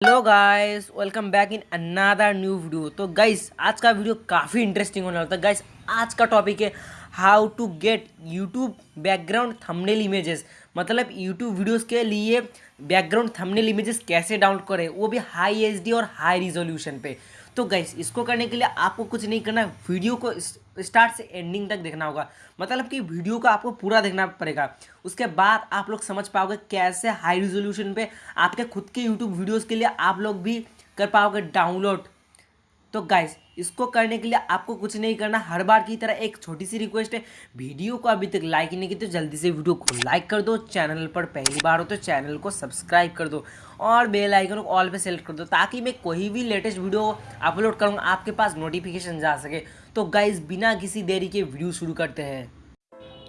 Hello guys welcome back in another new video तो guys आज का वीडियो काफ़ी इंटरेस्टिंग होने वाला था। गाइस आज का टॉपिक है how to get YouTube background thumbnail images मतलब यूट्यूब वीडियोस के लिए बैकग्राउंड थंबनेल इमेजेस कैसे डाउनलोड करें? वो भी हाई एच और हाई रिजोल्यूशन पे। तो गैस इसको करने के लिए आपको कुछ नहीं करना है। वीडियो को स्टार्ट से एंडिंग तक देखना होगा। मतलब कि वीडियो को आपको पूरा देखना पड़ेगा। उसके बाद आप लोग समझ पाओगे कैसे हाई रिजोल्यूशन पे आपके खुद के यूट्यूब वीडियोज़ के लिए आप लोग भी कर पाओगे डाउनलोड तो गाइस इसको करने के लिए आपको कुछ नहीं करना, हर बार की तरह एक छोटी सी रिक्वेस्ट है। वीडियो को अभी तक लाइक नहीं की तो जल्दी से वीडियो को लाइक कर दो चैनल पर पहली बार हो तो चैनल को सब्सक्राइब कर दो और बेल आइकन को ऑल पे सेलेक्ट कर दो ताकि मैं कोई भी लेटेस्ट वीडियो अपलोड करूँगा, आपके पास नोटिफिकेशन जा सके। तो गाइज़ बिना किसी देरी के वीडियो शुरू करते हैं।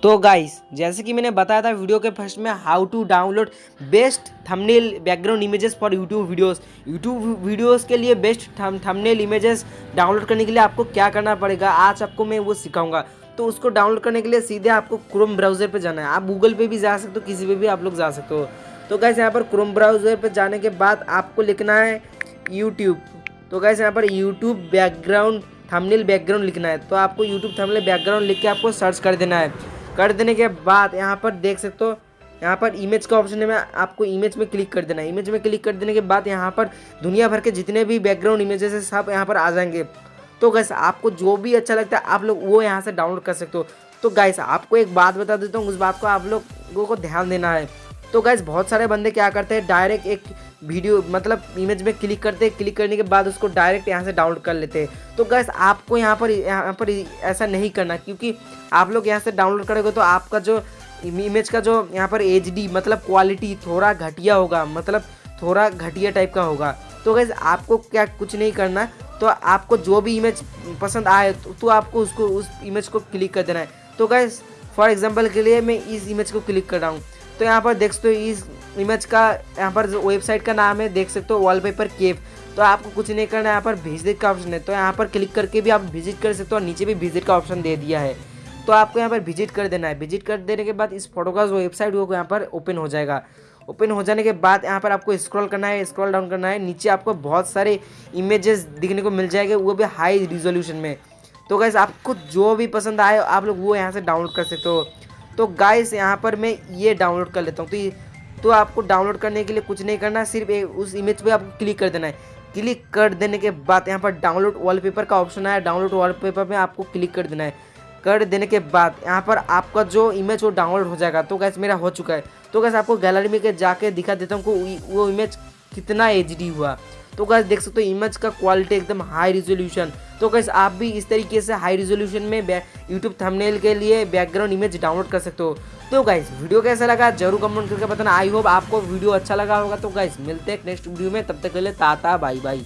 तो गाइस जैसे कि मैंने बताया था वीडियो के फ़र्स्ट में how to download best thumbnail background images for YouTube videos YouTube videos के लिए बेस्ट थंबनेल इमेजेस डाउनलोड करने के लिए आपको क्या करना पड़ेगा? आज आपको मैं वो सिखाऊँगा। तो उसको डाउनलोड करने के लिए सीधे आपको क्रोम ब्राउज़र पर जाना है। आप गूगल पे भी जा सकते हो, किसी पे भी आप लोग जा सकते हो। तो गैस यहाँ पर क्रोम ब्राउज़र पर जाने के बाद आपको लिखना है यूट्यूब तो गैस यहाँ पर यूट्यूब बैकग्राउंड थंबनेल बैकग्राउंड लिखना है। तो आपको यूट्यूब थंबनेल बैकग्राउंड लिख के आपको सर्च कर देना है। कर देने के बाद यहाँ पर देख सकते हो, यहाँ पर इमेज का ऑप्शन है, मैं आपको इमेज में क्लिक कर देना है। इमेज में क्लिक कर देने के बाद यहाँ पर दुनिया भर के जितने भी बैकग्राउंड इमेजेस है, सब यहाँ पर आ जाएँगे। तो गैस आपको जो भी अच्छा लगता है, आप लोग वो यहाँ से डाउनलोड कर सकते हो। तो गैस आपको एक बात बता देता हूँ, उस बात को आप लोगों को ध्यान देना है। तो गैस बहुत सारे बंदे क्या करते हैं डायरेक्ट एक वीडियो मतलब इमेज में क्लिक करते हैं क्लिक करने के बाद उसको डायरेक्ट यहाँ से डाउनलोड कर लेते हैं। तो गैस आपको यहाँ पर यहाँ पर ऐसा नहीं करना क्योंकि आप लोग यहाँ से डाउनलोड करोगे तो आपका जो इमेज का जो यहाँ पर एच मतलब क्वालिटी थोड़ा घटिया होगा मतलब थोड़ा घटिया टाइप का होगा। तो गैस आपको क्या कुछ नहीं करना तो आपको जो भी इमेज पसंद आए तो, तो आपको उसको उस इमेज को क्लिक कर देना है। तो गैस फॉर एग्ज़ाम्पल के लिए मैं इस इमेज को क्लिक कर रहा हूँ। तो यहाँ पर देख सकते हो इस इमेज का, यहाँ पर वेबसाइट का नाम है, देख सकते हो वॉलपेपर केव तो आपको कुछ नहीं करना है, यहाँ पर विज़िट का ऑप्शन है। तो यहाँ पर क्लिक करके भी आप विज़िट कर सकते हो और नीचे भी विज़िट का ऑप्शन दे दिया है। तो आपको यहाँ पर विज़िट कर देना है। विज़िट कर देने के बाद इस फ़ोटो का जो वेबसाइट वो यहाँ पर ओपन हो जाएगा। ओपन हो जाने के बाद यहाँ पर आपको स्क्रॉल करना है स्क्रॉल डाउन करना है। नीचे आपको बहुत सारे इमेजेस दिखने को मिल जाएँगे, वो भी हाई रिजोल्यूशन में। तो गैस आपको जो भी पसंद आए, आप लोग वो यहाँ से डाउनलोड कर सकते हो। तो गाइस यहाँ पर मैं ये डाउनलोड कर लेता हूँ। तो ये तो आपको डाउनलोड करने के लिए कुछ नहीं करना, सिर्फ़ उस इमेज पे आपको क्लिक कर देना है। क्लिक कर देने के बाद यहाँ पर डाउनलोड वॉलपेपर का ऑप्शन आया। डाउनलोड वॉलपेपर में आपको क्लिक कर देना है। कर देने के बाद यहाँ पर आपका जो इमेज वो डाउनलोड हो जाएगा। तो गैस मेरा हो चुका है। तो गैस आपको गैलरी में जाके दिखा देता हूँ वो इमेज कितना एचडी हुआ। तो गैस देख सकते हो इमेज का क्वालिटी एकदम हाई रिजोल्यूशन तो गैस आप भी इस तरीके से हाई रिजोल्यूशन में यूट्यूब थंबनेल के लिए बैकग्राउंड इमेज डाउनलोड कर सकते हो। तो गाइस वीडियो कैसा लगा? ज़रूर कमेंट करके बताना। आई होप आपको वीडियो अच्छा लगा होगा। तो गाइज़ मिलते हैं नेक्स्ट वीडियो में। तब तक के लिए ताता बाई बाई